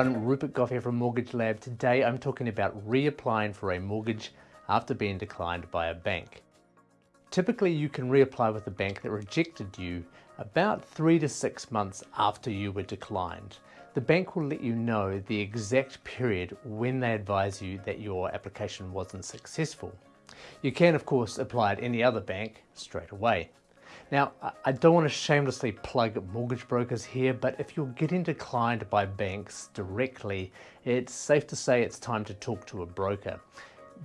everyone, Rupert Gough here from Mortgage Lab. Today I'm talking about reapplying for a mortgage after being declined by a bank. Typically you can reapply with a bank that rejected you about three to six months after you were declined. The bank will let you know the exact period when they advise you that your application wasn't successful. You can of course apply at any other bank straight away. Now, I don't want to shamelessly plug mortgage brokers here, but if you're getting declined by banks directly, it's safe to say it's time to talk to a broker.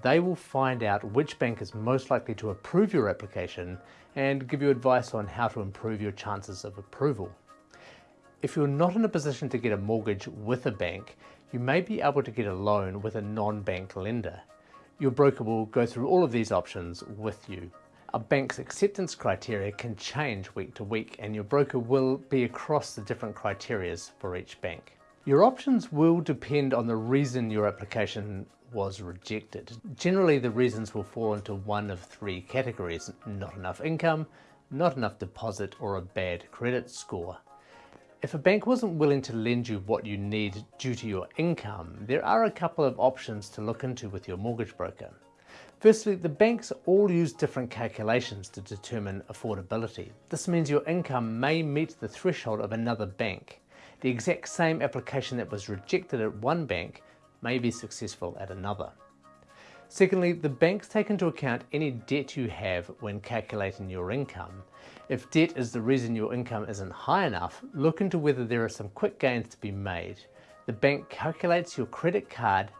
They will find out which bank is most likely to approve your application and give you advice on how to improve your chances of approval. If you're not in a position to get a mortgage with a bank, you may be able to get a loan with a non-bank lender. Your broker will go through all of these options with you. A bank's acceptance criteria can change week to week and your broker will be across the different criterias for each bank. Your options will depend on the reason your application was rejected. Generally the reasons will fall into one of three categories, not enough income, not enough deposit or a bad credit score. If a bank wasn't willing to lend you what you need due to your income, there are a couple of options to look into with your mortgage broker. Firstly, the banks all use different calculations to determine affordability. This means your income may meet the threshold of another bank. The exact same application that was rejected at one bank may be successful at another. Secondly, the banks take into account any debt you have when calculating your income. If debt is the reason your income isn't high enough, look into whether there are some quick gains to be made. The bank calculates your credit card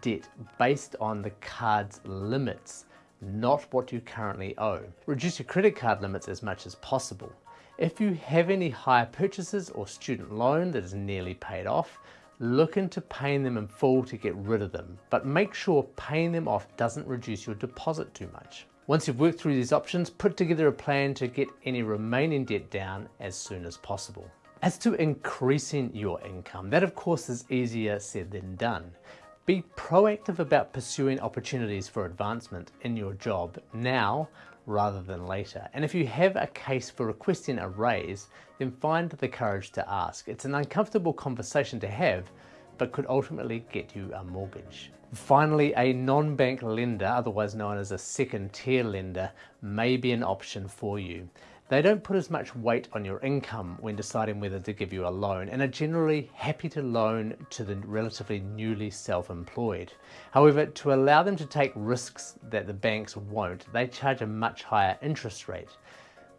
debt based on the card's limits, not what you currently owe. Reduce your credit card limits as much as possible. If you have any hire purchases or student loan that is nearly paid off, look into paying them in full to get rid of them, but make sure paying them off doesn't reduce your deposit too much. Once you've worked through these options, put together a plan to get any remaining debt down as soon as possible. As to increasing your income, that of course is easier said than done. Be proactive about pursuing opportunities for advancement in your job now rather than later. And if you have a case for requesting a raise, then find the courage to ask. It's an uncomfortable conversation to have, but could ultimately get you a mortgage. Finally, a non-bank lender, otherwise known as a second tier lender, may be an option for you. They don't put as much weight on your income when deciding whether to give you a loan and are generally happy to loan to the relatively newly self-employed. However, to allow them to take risks that the banks won't, they charge a much higher interest rate.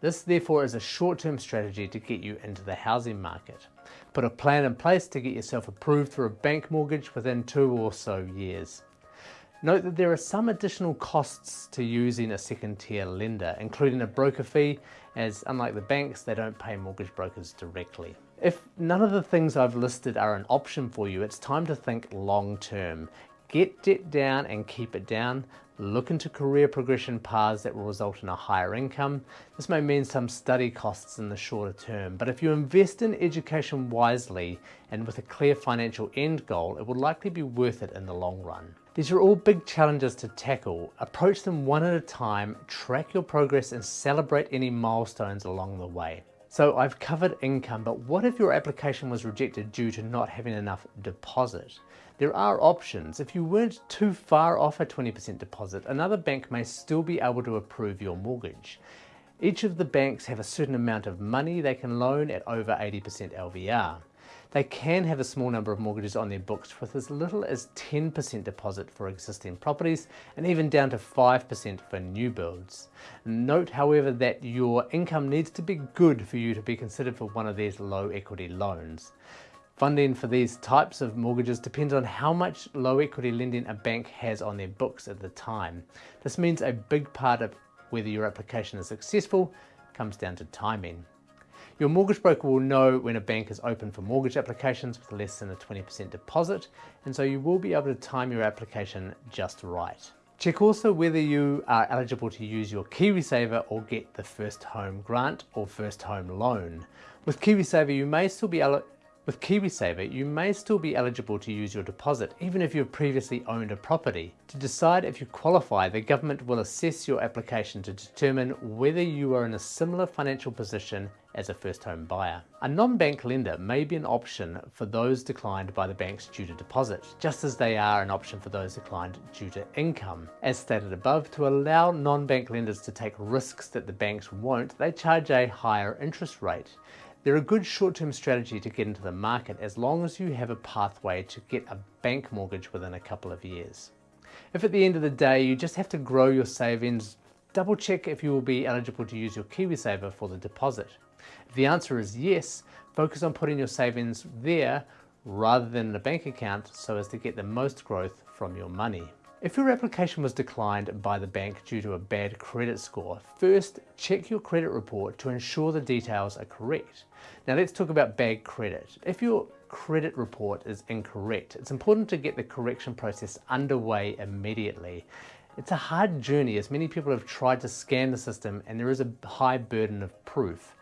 This therefore is a short-term strategy to get you into the housing market. Put a plan in place to get yourself approved for a bank mortgage within two or so years. Note that there are some additional costs to using a second tier lender, including a broker fee, as unlike the banks, they don't pay mortgage brokers directly. If none of the things I've listed are an option for you, it's time to think long term. Get debt down and keep it down. Look into career progression paths that will result in a higher income. This may mean some study costs in the shorter term, but if you invest in education wisely and with a clear financial end goal, it will likely be worth it in the long run. These are all big challenges to tackle. Approach them one at a time, track your progress and celebrate any milestones along the way. So I've covered income, but what if your application was rejected due to not having enough deposit? There are options. If you weren't too far off a 20% deposit, another bank may still be able to approve your mortgage. Each of the banks have a certain amount of money they can loan at over 80% LVR. They can have a small number of mortgages on their books with as little as 10% deposit for existing properties and even down to 5% for new builds. Note however that your income needs to be good for you to be considered for one of these low equity loans. Funding for these types of mortgages depends on how much low equity lending a bank has on their books at the time. This means a big part of whether your application is successful comes down to timing. Your mortgage broker will know when a bank is open for mortgage applications with less than a 20% deposit, and so you will be able to time your application just right. Check also whether you are eligible to use your KiwiSaver or get the First Home Grant or First Home Loan. With KiwiSaver, you may still be With KiwiSaver, you may still be eligible to use your deposit even if you've previously owned a property. To decide if you qualify, the government will assess your application to determine whether you are in a similar financial position as a first home buyer. A non-bank lender may be an option for those declined by the banks due to deposit, just as they are an option for those declined due to income. As stated above, to allow non-bank lenders to take risks that the banks won't, they charge a higher interest rate. They're a good short-term strategy to get into the market as long as you have a pathway to get a bank mortgage within a couple of years. If at the end of the day you just have to grow your savings, double check if you will be eligible to use your KiwiSaver for the deposit. If the answer is yes, focus on putting your savings there rather than in a bank account so as to get the most growth from your money. If your application was declined by the bank due to a bad credit score, first check your credit report to ensure the details are correct. Now let's talk about bad credit. If your credit report is incorrect, it's important to get the correction process underway immediately. It's a hard journey as many people have tried to scan the system and there is a high burden of proof.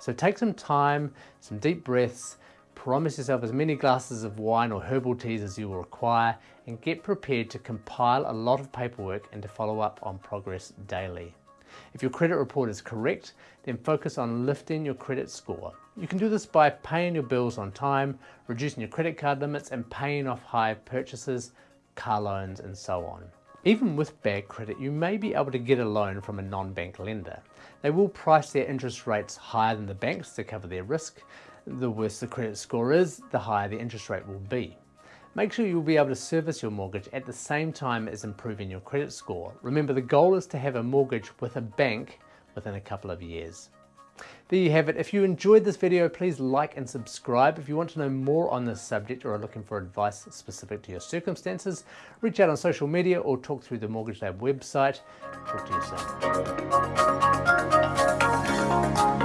So take some time, some deep breaths, Promise yourself as many glasses of wine or herbal teas as you will require and get prepared to compile a lot of paperwork and to follow up on progress daily. If your credit report is correct, then focus on lifting your credit score. You can do this by paying your bills on time, reducing your credit card limits and paying off hire purchases, car loans and so on. Even with bad credit, you may be able to get a loan from a non-bank lender. They will price their interest rates higher than the banks to cover their risk, the worse the credit score is, the higher the interest rate will be. Make sure you'll be able to service your mortgage at the same time as improving your credit score. Remember the goal is to have a mortgage with a bank within a couple of years. There you have it. If you enjoyed this video, please like and subscribe. If you want to know more on this subject or are looking for advice specific to your circumstances, reach out on social media or talk through the Mortgage Lab website. Talk to you soon.